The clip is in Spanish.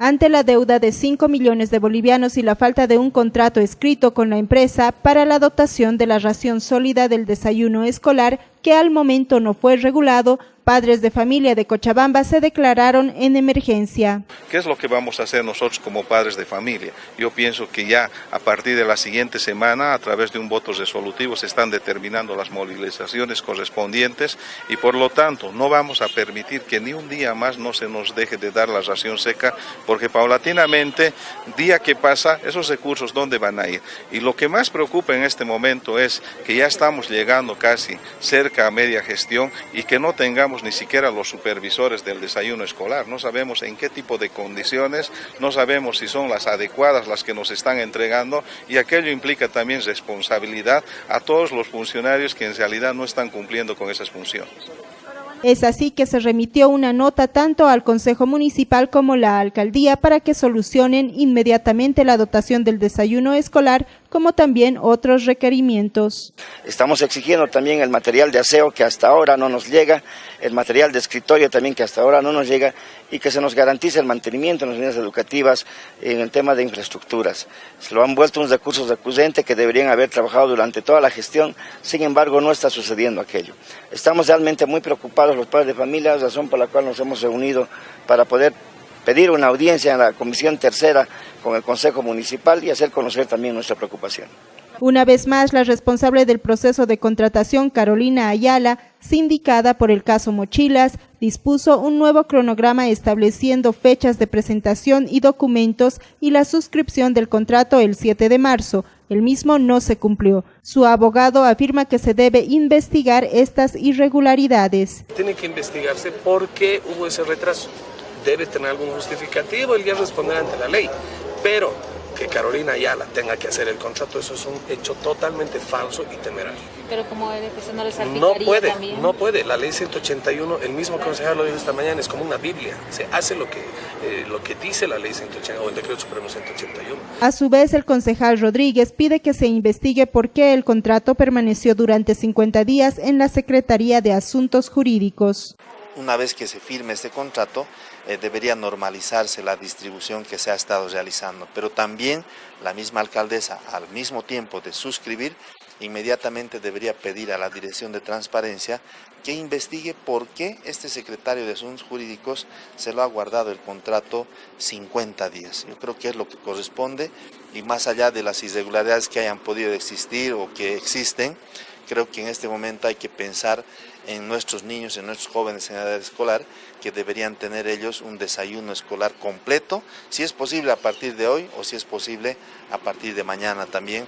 Ante la deuda de 5 millones de bolivianos y la falta de un contrato escrito con la empresa para la dotación de la ración sólida del desayuno escolar, que al momento no fue regulado, padres de familia de Cochabamba se declararon en emergencia. ¿Qué es lo que vamos a hacer nosotros como padres de familia? Yo pienso que ya a partir de la siguiente semana, a través de un voto resolutivo, se están determinando las movilizaciones correspondientes y por lo tanto no vamos a permitir que ni un día más no se nos deje de dar la ración seca, porque paulatinamente, día que pasa, esos recursos, ¿dónde van a ir? Y lo que más preocupa en este momento es que ya estamos llegando casi cerca a media gestión y que no tengamos ni siquiera los supervisores del desayuno escolar, no sabemos en qué tipo de condiciones, no sabemos si son las adecuadas las que nos están entregando y aquello implica también responsabilidad a todos los funcionarios que en realidad no están cumpliendo con esas funciones. Es así que se remitió una nota tanto al Consejo Municipal como la Alcaldía para que solucionen inmediatamente la dotación del desayuno escolar como también otros requerimientos. Estamos exigiendo también el material de aseo que hasta ahora no nos llega, el material de escritorio también que hasta ahora no nos llega y que se nos garantice el mantenimiento en las unidades educativas en el tema de infraestructuras. Se lo han vuelto unos recursos recurrentes que deberían haber trabajado durante toda la gestión, sin embargo no está sucediendo aquello. Estamos realmente muy preocupados los padres de familia, razón por la cual nos hemos reunido para poder pedir una audiencia en la Comisión Tercera con el Consejo Municipal y hacer conocer también nuestra preocupación. Una vez más, la responsable del proceso de contratación, Carolina Ayala, sindicada por el caso Mochilas, dispuso un nuevo cronograma estableciendo fechas de presentación y documentos y la suscripción del contrato el 7 de marzo. El mismo no se cumplió. Su abogado afirma que se debe investigar estas irregularidades. Tiene que investigarse por qué hubo ese retraso debe tener algún justificativo, ya responder ante la ley. Pero que Carolina Ayala tenga que hacer el contrato, eso es un hecho totalmente falso y temerario. Pero como eso no le No puede, no puede. La ley 181, el mismo concejal lo dijo esta mañana, es como una Biblia. Se hace lo que, eh, lo que dice la ley 181 o el decreto supremo 181. A su vez, el concejal Rodríguez pide que se investigue por qué el contrato permaneció durante 50 días en la Secretaría de Asuntos Jurídicos una vez que se firme este contrato, eh, debería normalizarse la distribución que se ha estado realizando. Pero también la misma alcaldesa, al mismo tiempo de suscribir, inmediatamente debería pedir a la Dirección de Transparencia que investigue por qué este secretario de Asuntos Jurídicos se lo ha guardado el contrato 50 días. Yo creo que es lo que corresponde y más allá de las irregularidades que hayan podido existir o que existen, creo que en este momento hay que pensar en nuestros niños, en nuestros jóvenes en edad escolar, que deberían tener ellos un desayuno escolar completo, si es posible a partir de hoy o si es posible a partir de mañana también.